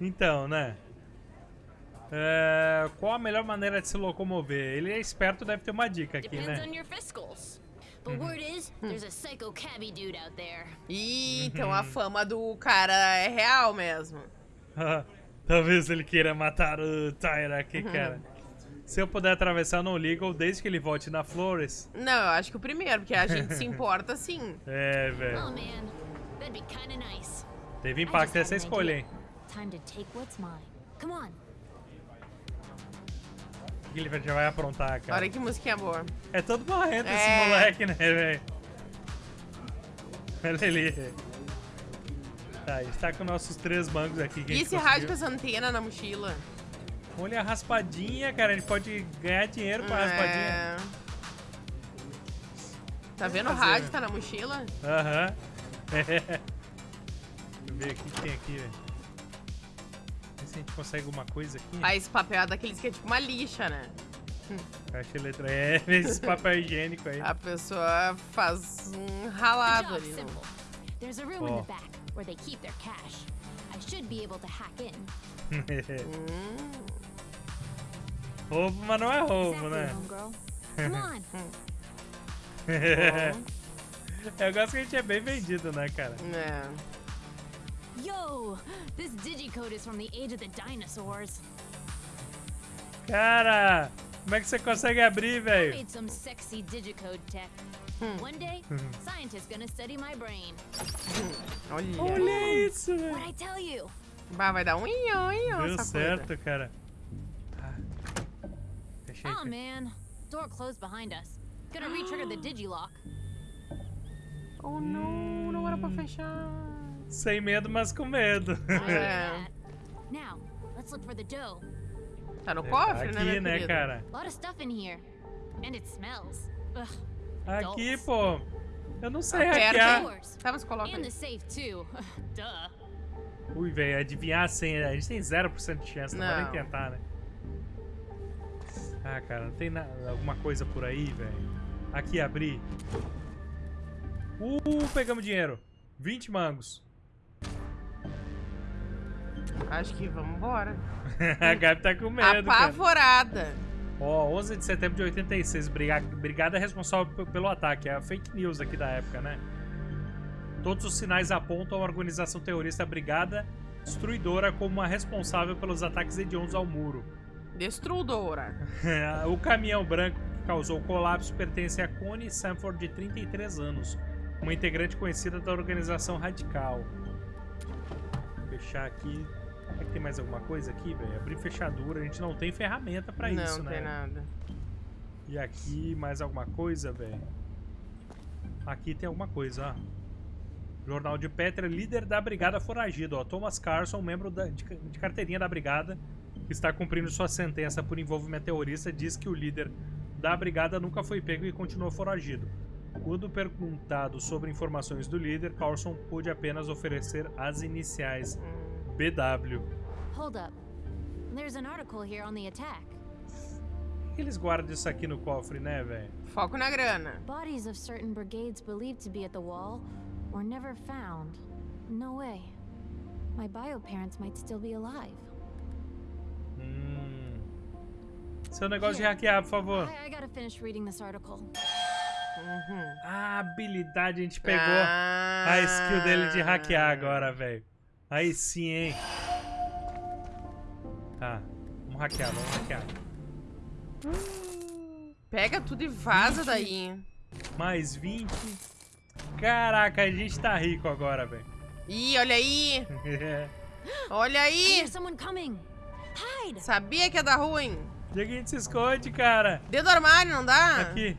S1: Então, né? É, qual a melhor maneira de se locomover? Ele é esperto, deve ter uma dica aqui,
S11: Depends
S1: né?
S11: on your fiscals. But word is, there's a psycho cabbie dude out there.
S2: Ih, então a fama do cara é real mesmo.
S1: Talvez ele queira matar o Tyra aqui, cara. Se eu puder atravessar no Legal desde que ele volte na Flores.
S2: Não, eu acho que o primeiro, porque a gente se importa sim.
S1: É,
S11: Oh
S1: velho.
S11: man, that'd be kinda nice.
S1: Teve impacto essa escolha, hein?
S11: Time to take what's mine. Come on.
S1: O que ele já vai aprontar, cara?
S2: Olha que musiquinha boa.
S1: É todo marrento esse
S2: É.
S1: moleque, né, velho? Olha ali. Tá, a gente tá com nossos três bancos aqui. Que
S2: E esse rádio com essa antena na mochila?
S1: Olha a raspadinha, cara. A gente pode ganhar dinheiro com a raspadinha.
S2: É. Tá vendo o rádio
S1: né?
S2: tá na mochila?
S1: Aham. Deixa eu ver o que tem aqui, velho. Ver se a gente consegue alguma coisa aqui.
S2: Ah, esse papel é daqueles que é tipo uma lixa, né?
S1: Caixa eletrônica. É, esse papel higiênico aí.
S2: A pessoa faz um ralado ali. No...
S11: There's a room
S1: Oh.
S11: in the back where they keep their cash. I should be able to hack in.
S1: Roubo, mas não é roubo, né?
S11: homegirl. Come on.
S1: Eu gosto que a gente é bem vendido, né, cara?
S2: É.
S11: Yo, this digicode is from the age of the dinosaurs.
S1: Cara, como é que você consegue abrir, velho?
S11: Made some sexy digicode tech. One day, scientists gonna study my brain.
S2: Olha.
S1: Olha isso, velho.
S11: What I tell you?
S2: Bah, vai dar um inho, inho,
S1: Deu certo,
S2: coisa.
S1: cara. Ah. Fechei.
S11: Oh man, door closed behind us. Gonna re-trigger the digilock.
S2: Oh, não, não era pra fechar.
S1: Sem medo, mas com medo.
S2: É.
S11: Now, let's look for the dough.
S2: Tá no
S1: Tá
S2: cofre,
S1: aqui,
S2: né, minha
S1: né,
S2: querida?
S1: cara?
S11: A lot of stuff in here. And it smells. Ugh.
S1: Aqui, pô. Eu não sei
S2: Aperta
S1: hackear.
S11: Yours.
S2: Tá, mas coloca.
S1: Ui, velho, adivinhar a senha. A gente tem 0% de chance, não, vai nem
S2: Não.
S1: tentar, né? Ah, cara, não tem nada, alguma coisa por aí, velho. Aqui, abri. Uh, pegamos dinheiro. 20 mangos.
S2: Acho que vamos embora.
S1: a Gabi tá com medo, cara. Ó, 11 de setembro de 86. Briga- Brigada é responsável pelo ataque. É a fake news aqui da época, né? Todos os sinais apontam a organização terrorista Brigada Destruidora como a responsável pelos ataques hediondos ao muro.
S2: Destruidora.
S1: o caminhão branco que causou o colapso pertence a Connie Sanford, de 33 anos, uma integrante conhecida da organização radical. Vou fechar aqui. Será que tem mais alguma coisa aqui, velho? Abrir fechadura. A gente não tem ferramenta pra
S2: não,
S1: isso,
S2: não
S1: né?
S2: tem nada.
S1: E aqui, mais alguma coisa, velho? Aqui tem alguma coisa, ó. Jornal de Petra, líder da Brigada Foragido, ó. Thomas Carson, membro da- de, de carteirinha da Brigada, que está cumprindo sua sentença por envolvimento terrorista, diz que o líder da Brigada nunca foi pego e continua foragido. Quando perguntado sobre informações do líder, Carlson pôde apenas oferecer as iniciais BW.
S11: Hold up. There's an article here on the attack.
S1: Por que eles guardam isso aqui no cofre, né, velho?
S2: Foco na grana.
S11: Bodies of certain brigades believed to be at the wall were never found. No way. My bio parents might still be alive.
S1: Hum. Seu negócio de hackear, por favor.
S11: I, I gotta finish reading this article.
S1: A habilidade, a gente pegou a skill dele de hackear agora, velho. Aí sim, hein? Tá, vamos hackear, vamos hackear.
S2: Pega tudo e vaza daí.
S1: Mais 20. Caraca, a gente tá rico agora, velho.
S2: Ih, olha aí. Olha aí. Sabia que ia dar ruim.
S1: Onde é que a gente se esconde, cara?
S2: Dentro do armário, não dá?
S1: Aqui.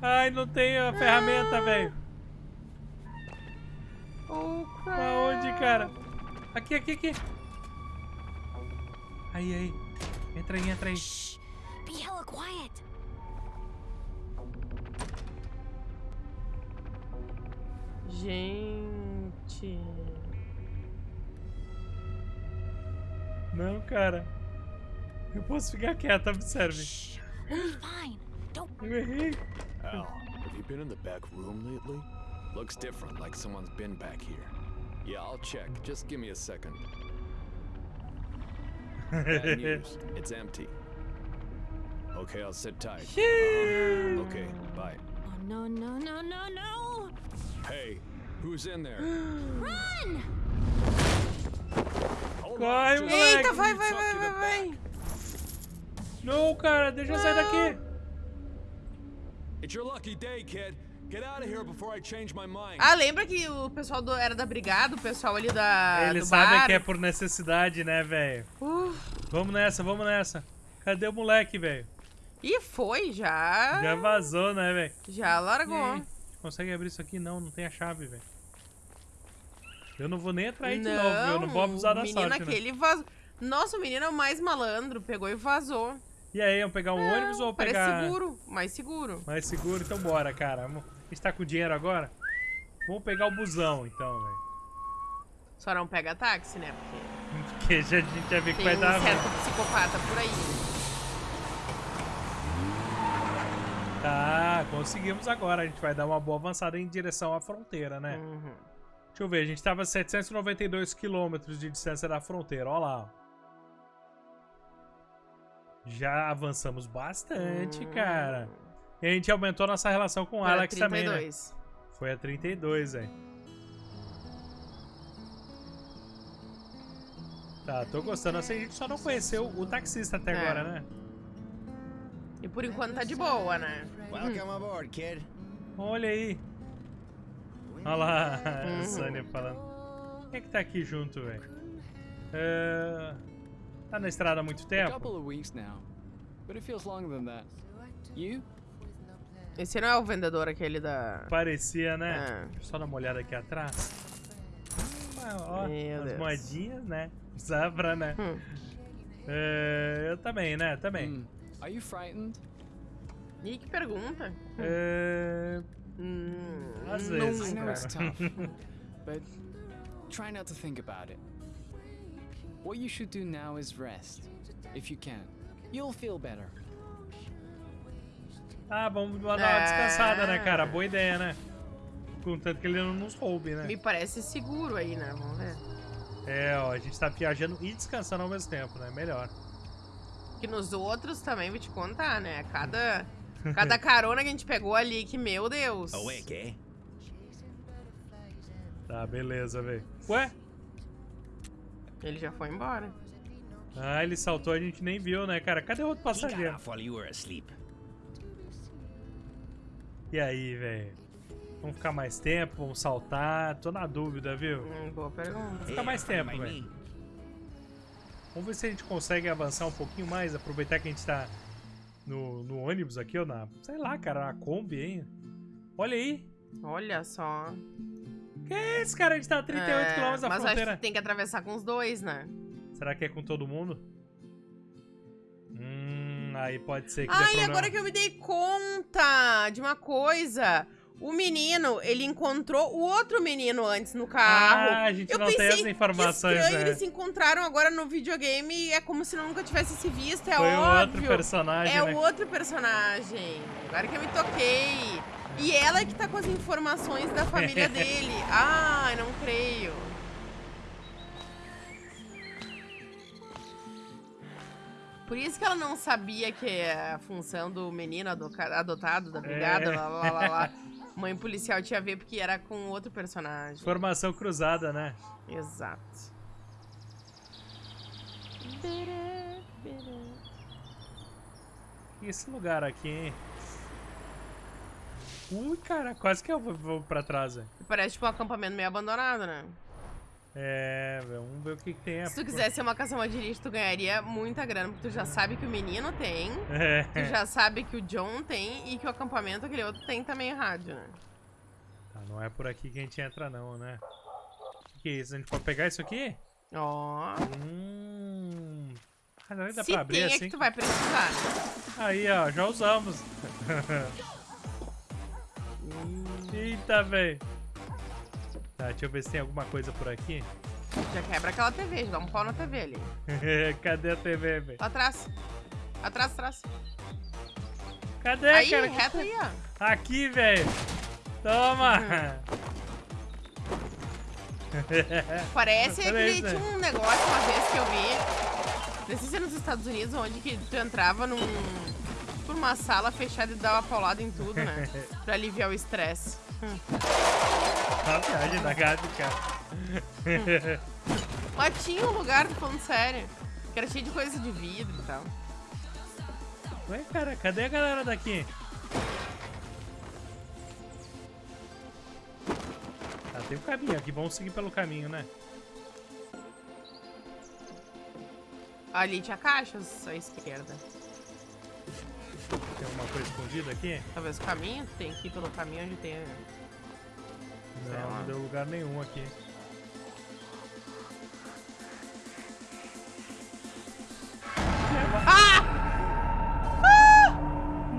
S1: Ai, não tem a ferramenta, velho.
S2: Oh, crap.
S1: Aonde, cara? Aqui, aqui, aqui. Aí, aí. Entra aí, entra aí.
S11: Shh. Be hella quiet.
S2: Gente.
S1: Não, cara. Eu posso ficar quieto, observe.
S11: Fine. Don't.
S1: Eu errei.
S10: Al, have you been in the back room lately? Looks different, like someone's been back here. Yeah, I'll check. Just give me a second. Bad news. It's empty. Okay, I'll sit tight. Uh-huh. Okay, bye.
S11: Oh no no no no no!
S10: Hey, who's in there?
S11: Run!
S10: Hold
S1: Corre,
S10: on, just
S1: moleque.
S2: Eita, vai,
S10: let me
S2: vai,
S10: talk
S2: vai, vai, vai.
S1: Não, cara, deixa eu sair daqui.
S10: It's your lucky day, kid. Get out of here before I change my mind.
S2: Ah, lembra que o pessoal do, era da brigada, o pessoal ali da,
S1: Eles sabem que é por necessidade, né, velho?
S2: Uh,
S1: Vamos nessa, vamos nessa. Cadê o moleque, velho?
S2: e foi, já.
S1: Já vazou, né, velho?
S2: Já largou.
S1: Consegue abrir isso aqui? Não, não tem a chave, velho. Eu não vou nem entrar aí de novo, viu? eu não vou abusar da
S2: menino
S1: sorte, né?
S2: aquele vazou. Nossa, o menino é o mais malandro, pegou e vazou.
S1: E aí, vamos pegar um ônibus ou
S2: Parece
S1: pegar...
S2: seguro, mais seguro.
S1: Mais seguro? Então bora, cara. Vamos- A gente tá com dinheiro agora? Vamos pegar o busão, então, velho.
S2: Só não pega táxi, né? Porque
S1: Porque já, a gente já viu que
S2: tem
S1: vai
S2: um
S1: dar
S2: certo
S1: ruim.
S2: psicopata por aí.
S1: Tá, conseguimos agora. A gente vai dar uma boa avançada em direção à fronteira, né?
S2: Uhum.
S1: Deixa eu ver, a gente tava a 792 quilômetros de distância da fronteira, ó lá. ó. Já avançamos bastante,
S2: Hum.
S1: cara. E a gente aumentou nossa relação com o
S2: Foi a
S1: Alex também, né?
S2: 32.
S1: Foi a 32, velho. Tá, tô gostando. Assim, a gente só não conheceu o taxista até
S2: É.
S1: agora, né?
S2: E por enquanto tá de boa, né?
S7: Welcome aboard, kid.
S1: Olha aí. Olha lá, a Sônia falando. Quem é que tá aqui junto, velho? É, Tá na estrada há muito
S3: A
S1: tempo?
S3: couple of weeks now, but it feels longer than that. You?
S2: Esse não é o vendedor aquele da.
S1: Parecia, né?
S2: É.
S1: Deixa eu só dar uma olhada aqui atrás. Ah, ó,
S2: Meu
S1: as
S2: Deus.
S1: moedinhas, né? Zabra, né?
S2: Hum.
S1: É, eu também, né? Também.
S3: Hmm. Are you frightened?
S2: Ih, que pergunta.
S1: É,
S2: Hum,
S1: Às
S2: não.
S1: vezes,
S3: I know it's
S1: cara.
S3: tough, but try not to think about it. What you should do now is rest, if you can. You'll feel better.
S1: Ah, vamos dar uma descansada, né, cara?
S2: Ah.
S1: Boa ideia, né? Contanto que ele não nos roube, né?
S2: Me parece seguro aí, né? Vamos ver.
S1: É, ó, a gente tá viajando e descansando ao mesmo tempo, né? Melhor.
S2: Que nos outros também vou te contar, né? Cada, cada carona que a gente pegou ali, que meu Deus.
S7: Awake, eh?
S1: Tá, beleza, velho. Ué?
S2: Ele já foi embora.
S1: Ah, ele saltou, a gente nem viu, né, cara? Cadê o outro passageiro? E aí, velho? Vamos ficar mais tempo? Vamos saltar? Tô na dúvida, viu?
S2: Hum, boa pergunta.
S1: Fica mais tempo, velho. Vamos ver se a gente consegue avançar um pouquinho mais, aproveitar que a gente tá no, no ônibus aqui, ou na, sei lá, cara, na Kombi, hein? Olha aí.
S2: Olha só.
S1: Que é esse, cara? A gente tá a 38
S2: É,
S1: km da
S2: mas acho
S1: fronteira.
S2: que tem que atravessar com os dois, né?
S1: Será que é com todo mundo? Aí pode ser que dê
S2: Ai,
S1: problema.
S2: agora que eu me dei conta de uma coisa. O menino, ele encontrou o outro menino antes no carro.
S1: Ah, a gente
S2: eu
S1: não
S2: pensei,
S1: tem as informações,
S2: que estranho,
S1: né?
S2: eles se encontraram agora no videogame e é como se nunca tivesse se visto, é
S1: Foi o
S2: óbvio.
S1: outro personagem,
S2: É
S1: né?
S2: o outro personagem. Agora que eu me toquei. E ela que tá com as informações da família dele. Ai, não creio. Por isso que ela não sabia que a função do menino adotado da brigada,
S1: É.
S2: lá, lá, lá, lá, mãe policial tinha a ver porque era com outro personagem.
S1: Formação cruzada, né?
S2: Exato.
S1: Esse lugar aqui, hein? Ui, cara, quase que eu vou, vou pra trás, velho.
S2: Parece tipo um acampamento meio abandonado, né?
S1: É, vamos ver o que, que tem.
S2: Se tu quisesse ser uma lixo, tu ganharia muita grana, porque tu já sabe que o menino tem,
S1: É.
S2: tu já sabe que o John tem e que o acampamento, aquele outro, tem também rádio, né?
S1: Tá, não é por aqui que a gente entra, não, né? O que, que é isso? A gente pode pegar isso aqui?
S2: Ó.
S1: Hum. Ah, não dá
S2: Se
S1: pra abrir
S2: tem, é
S1: assim?
S2: que tu vai precisar.
S1: Aí, ó, já usamos. Eita, velho. Tá, deixa eu ver se tem alguma coisa por aqui.
S2: Já quebra aquela TV, já dá um pau na TV ali.
S1: Cadê a TV, velho?
S2: Atrás. Atrás, atrás.
S1: Cadê,
S2: aí,
S1: cara?
S2: reto aí, ó.
S1: Aqui, velho. Toma.
S2: Parece que tinha um negócio uma vez que eu vi. Não sei se é nos Estados Unidos, onde que tu entrava num. Por uma sala fechada e dava paulada em tudo, né? pra aliviar o estresse. Hum.
S1: A viagem da gata, cara.
S2: Mas tinha um lugar, tô falando sério. Que era cheio de coisa de vidro e tal.
S1: Ué, cara, cadê a galera daqui? Tá, tem um caminho aqui. Vamos seguir pelo caminho, né?
S2: Ali tinha caixas à esquerda.
S1: Tem alguma coisa escondida aqui?
S2: Talvez o caminho, tem que ir pelo caminho onde tem.
S1: Não,
S2: lá.
S1: não deu lugar nenhum aqui.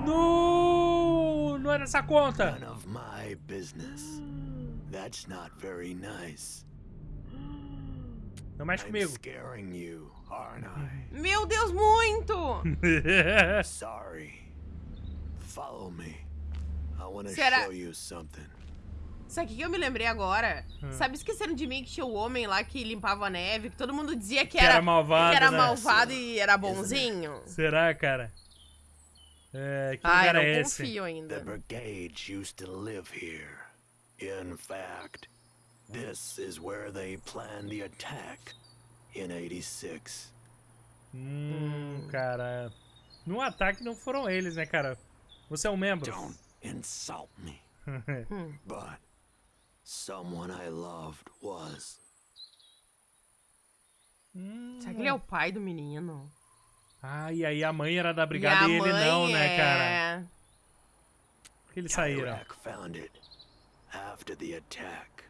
S1: No! Não é nessa conta!
S10: None of my business. That's not very nice.
S1: Não mexe comigo.
S10: scaring you, aren't I?
S2: Meu Deus, muito!
S10: Sorry. Follow me. I want to show you something.
S2: Sabe o que eu me lembrei agora?
S1: Hum.
S2: Sabe Esqueceram de Mim que tinha o homem lá que limpava a neve, que todo mundo dizia que,
S1: Que era malvado,
S2: que era
S1: né?
S2: malvado e era bonzinho?
S1: Será, cara? É, que
S2: Ah, eu
S1: lugar
S2: não
S1: é esse?
S2: confio
S10: The
S2: ainda.
S10: brigades used to live here. In fact, this is where they planned the attack in 86.
S1: Hum, cara. No ataque não foram eles, né, cara? Você é um membro.
S10: Don't insult me. But someone I loved was.
S1: Hum.
S2: Será que ele é o pai do menino?
S1: Ah, e aí a mãe era da
S2: e
S1: brigada
S2: a
S1: e, ele não, né, cara?
S2: é...
S1: Por que eles saíram?
S10: Found it. After the attack,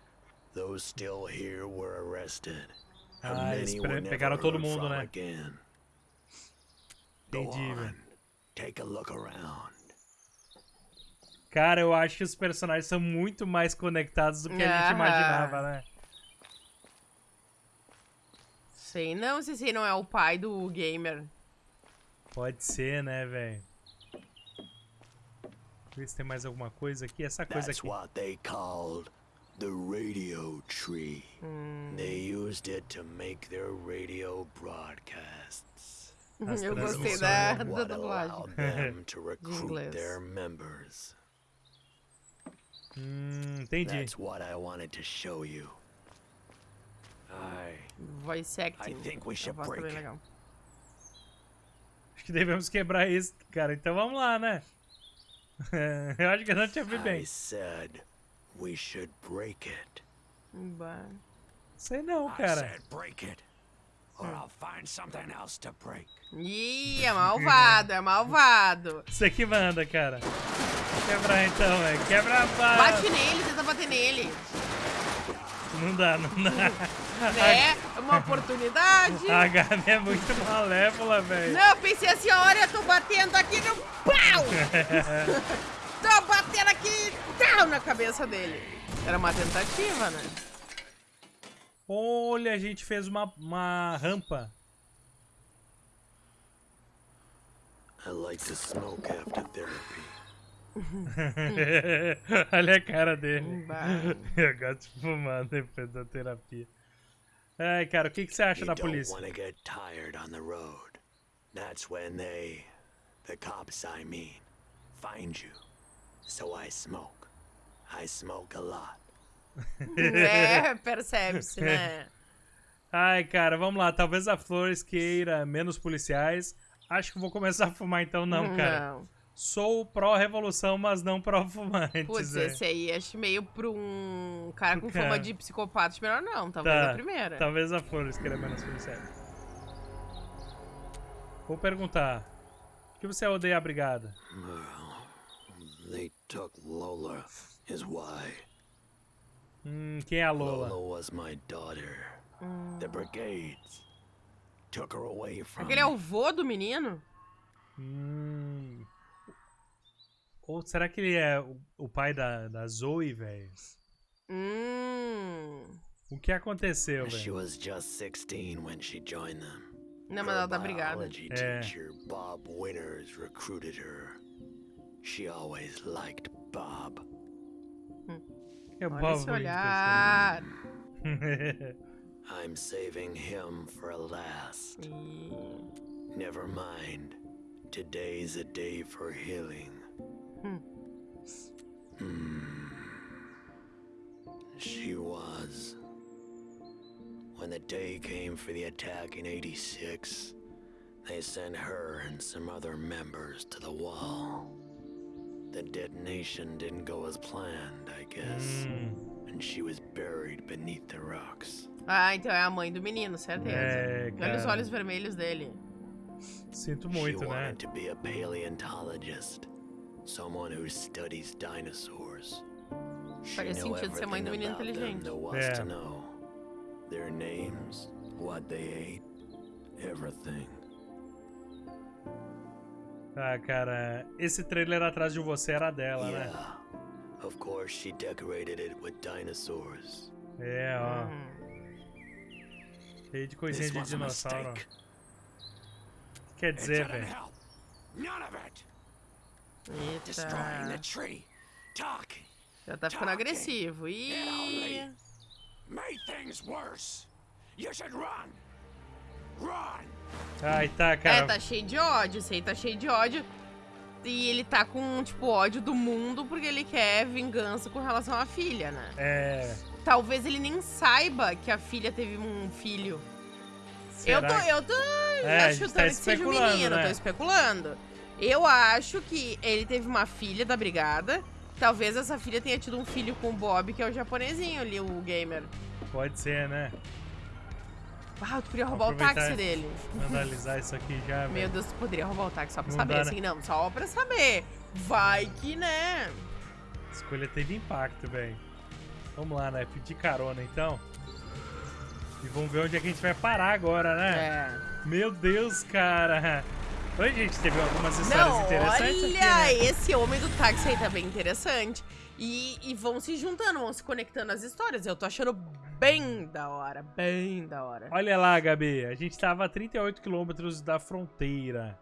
S10: those still here were arrested.
S1: Ah, eles pegaram todo mundo, né? Entendi, velho.
S10: take a look around.
S1: Cara, eu acho que os personagens são muito mais conectados do que a gente imaginava, né?
S2: Sei não se esse não é o pai do gamer.
S1: Pode ser, né, velho? Ver se tem mais alguma coisa aqui. Essa coisa
S10: That's
S1: aqui.
S10: what they called the radio tree.
S2: Hum.
S10: They used it to make their radio broadcasts.
S1: As
S2: Eu gostei
S1: transmissões.
S2: da, da dublagem.
S10: allowed them to recruit
S2: inglês.
S10: their members.
S1: Hum, entendi.
S10: That's what I wanted to show you. I
S2: Voice acting.
S10: I think we should
S2: tá
S10: break
S2: legal.
S1: Acho que devemos quebrar isso, cara. Então vamos lá, né? eu acho que eu não te ouvi
S10: I
S1: bem.
S10: said we should break it.
S2: Bah.
S1: Sei não,
S10: I
S1: cara.
S10: said break it,
S2: Ih, é malvado, é malvado.
S1: Você que manda, cara. Quebrar então, velho. Quebra a barra.
S2: Bate nele, tenta bater nele.
S1: Não dá, não dá.
S2: Né? uma oportunidade.
S1: A Gabi é muito malévola, velho.
S2: Não, eu pensei assim, olha, eu tô batendo aqui no pau! tô batendo aqui tal, na cabeça dele. Era uma tentativa, né?
S1: Olha, a gente fez uma, uma rampa.
S10: I like to smoke after therapy.
S1: Olha a cara dele. Eu gosto de fumar depois da terapia. Ai, cara, o que, que você acha
S10: You
S1: da polícia?
S10: want to get tired on the road. That's when they, the cops I mean, find you. So I smoke. I smoke a lot.
S2: É, percebe-se, né?
S1: Ai, cara, vamos lá. Talvez a Flores queira menos policiais. Acho que vou começar a fumar então, não, cara.
S2: Não.
S1: Sou pró-revolução, mas não pró-fumantes.
S2: Putz,
S1: é.
S2: esse aí acho meio pra um cara com fama de psicopata. Melhor não, talvez
S1: Tá,
S2: a primeira.
S1: Talvez a Flores queira menos policiais. Vou perguntar. Por que você odeia a brigada?
S10: Well, they took Lola, is why.
S1: Hum, quem é a Lola?
S10: Lola was my daughter. The brigades took her away from
S2: Aquele é o vô do menino?
S1: Hum. Ou será que ele é o, o pai da, da Zoe, velho?
S2: Hum.
S1: O que aconteceu,
S10: She
S1: velho?
S10: was just 16 when she joined them.
S2: Não, mas ela tá brigada.
S10: biology
S1: É.
S10: teacher, Bob Winters, recruited her. She always liked Bob.
S1: É o
S2: Olha esse olhar.
S10: I'm saving him for last.
S2: Ih,
S10: Never mind. Today's a day for healing.
S2: Hmm.
S10: Hmm. She was. When the day came for the attack in 86, they sent her and some other members to the wall. The detonation didn't go as planned, I guess.
S1: Hum,
S10: And she was buried beneath the rocks.
S2: Ah, então é a mãe do menino, certeza.
S1: É,
S2: Olha os olhos vermelhos dele.
S1: sinto
S10: she
S1: muito, né?
S10: wanted to be a paleontologist, someone who studies dinosaurs. She
S2: Faria
S10: knew
S2: sentido ser mãe do menino inteligente.
S10: there
S1: É.
S10: to know. Their names, what they ate, everything.
S1: Ah, cara, esse trailer atrás de você era dela, né?
S10: Of course, she decorated it with dinosaurs.
S1: É, ó.
S2: Hum.
S1: Cheio de coisinha de dinossauro. Quer dizer, velho.
S2: Eita. Já tá ficando agressivo. Ih.
S10: made things worse. You should run. Run.
S1: Ai, tá,
S2: É,
S1: cara.
S2: tá cheio de ódio. Esse aí tá cheio de ódio. E ele tá com, tipo, ódio do mundo porque ele quer vingança com relação à filha, né?
S1: É.
S2: Talvez ele nem saiba que a filha teve um filho. Eu tô,
S1: será?
S2: eu tô
S1: É, a gente
S2: chutando
S1: tá
S2: que seja um menino,
S1: né?
S2: tô especulando. Eu acho que ele teve uma filha da brigada. Talvez essa filha tenha tido um filho com o Bob, que é o japonesinho ali, o gamer.
S1: Pode ser, né?
S2: Ah, tu podia roubar o táxi dele.
S1: Analisar isso aqui já,
S2: Meu
S1: velho.
S2: Deus, tu poderia roubar o táxi só pra
S1: Não
S2: saber,
S1: dá, né?
S2: assim, não, só pra saber. Vai que, né?
S1: A escolha teve impacto, velho. Vamos lá, né? Pedir carona, então. E vamos ver onde é que a gente vai parar agora, né?
S2: É.
S1: Meu Deus, cara. Oi, gente, teve algumas histórias
S2: Não,
S1: interessantes
S2: olha,
S1: aqui, né?
S2: esse homem do táxi aí tá bem interessante. E, e vão se juntando, vão se conectando as histórias. Eu tô achando bem da hora, bem da hora.
S1: Olha lá, Gabi. A gente tava a 38 quilômetros da fronteira.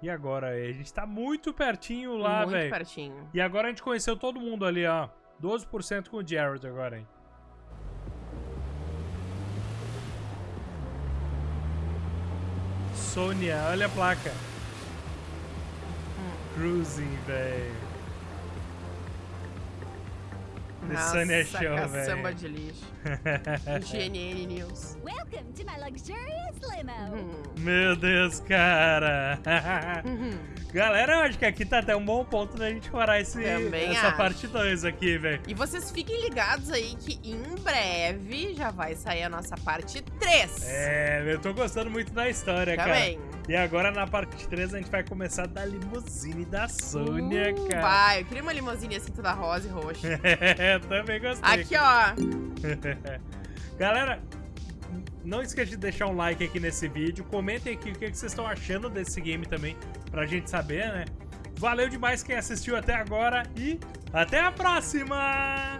S1: E agora? A gente tá muito pertinho lá,
S2: Muito
S1: velho.
S2: pertinho.
S1: E agora a gente conheceu todo mundo ali, ó. 12% com o Jared agora, hein? Sônia, olha a placa. Cruising, velho. The
S2: Nossa,
S1: Sônia Show, velho.
S2: de lixo. GNN News.
S11: Welcome to my luxurious limo.
S2: Hum.
S1: Meu Deus, cara. Galera, eu acho que aqui tá até um bom ponto da gente parar esse,
S2: Também
S1: essa
S2: acho.
S1: parte 2 aqui, velho.
S2: E vocês fiquem ligados aí que em breve já vai sair a nossa parte 3.
S1: É, eu tô gostando muito da história,
S2: Também.
S1: cara. E agora na parte 3 a gente vai começar da limusine da Sônia,
S2: Uh,
S1: cara.
S2: Vai, eu queria uma limousine assim toda rosa e roxa.
S1: É, também gostei.
S2: Aqui, ó.
S1: Galera, Não esqueça de deixar um like aqui nesse vídeo. Comentem aqui o que vocês estão achando desse game também, pra gente saber, né? Valeu demais quem assistiu até agora e até a próxima!